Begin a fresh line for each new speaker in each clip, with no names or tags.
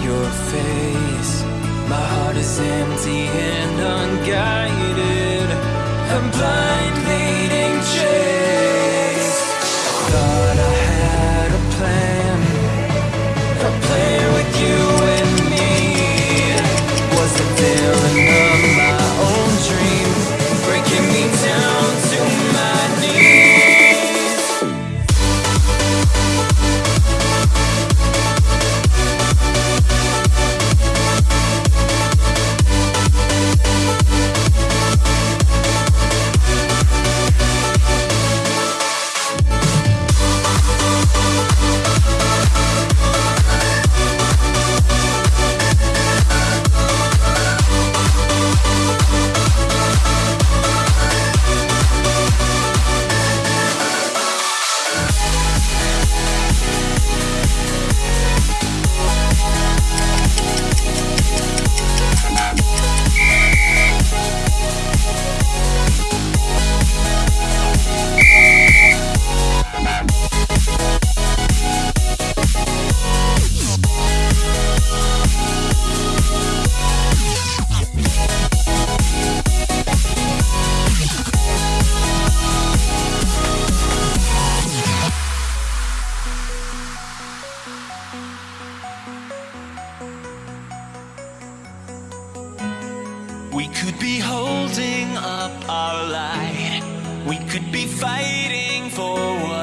your face. My heart is empty and unguided. I'm blindly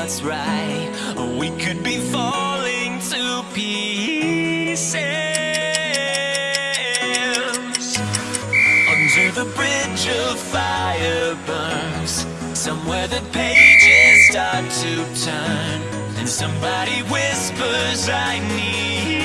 that's right. We could be falling to pieces. Under the bridge of fire burns. Somewhere the pages start to turn. And somebody whispers I need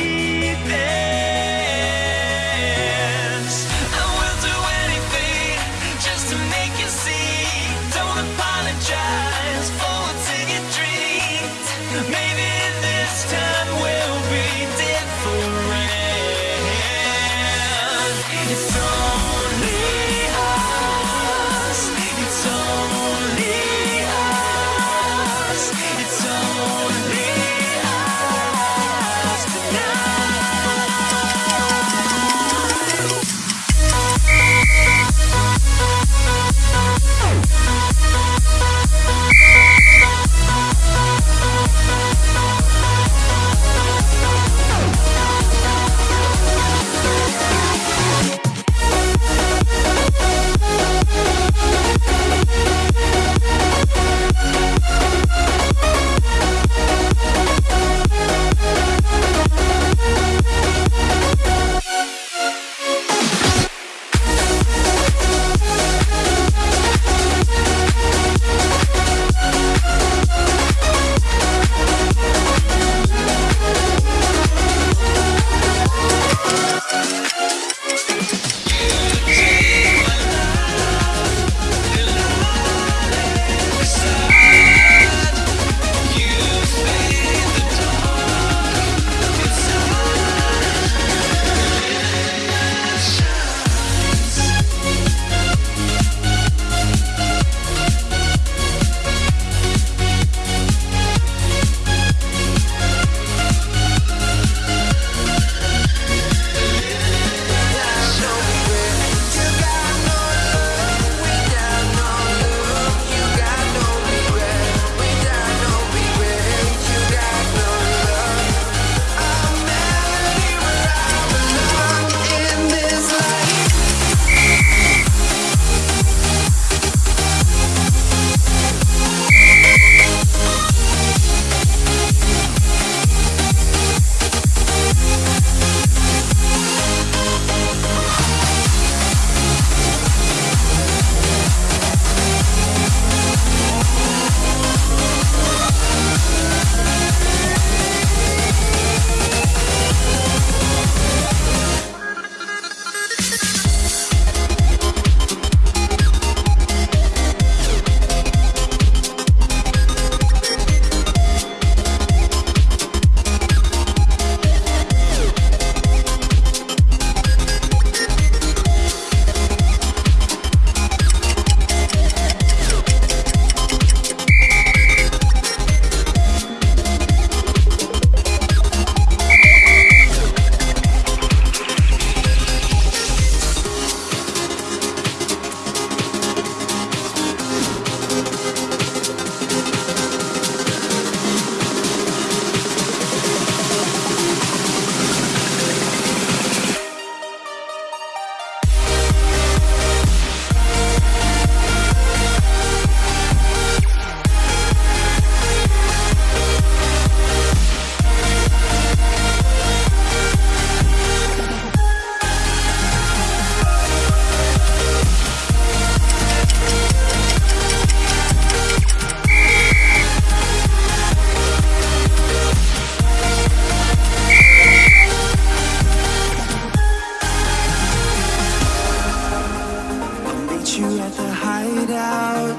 Meet you at the hideout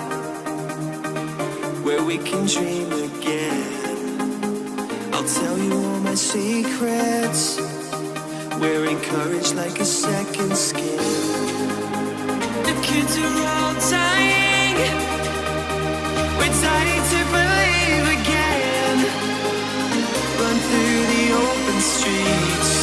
Where we can dream again. I'll tell you all my secrets. We're encouraged like a second skin. The kids are all dying. We're dying to believe again. Run through the open streets.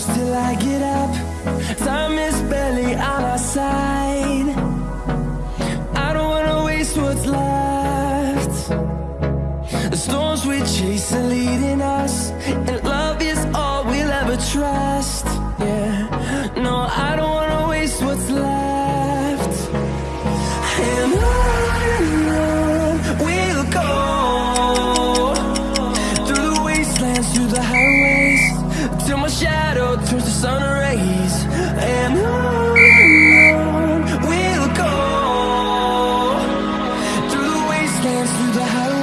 close till I get up. Time is barely on our side. I don't wanna waste what's left. The storms we chase are leading the house.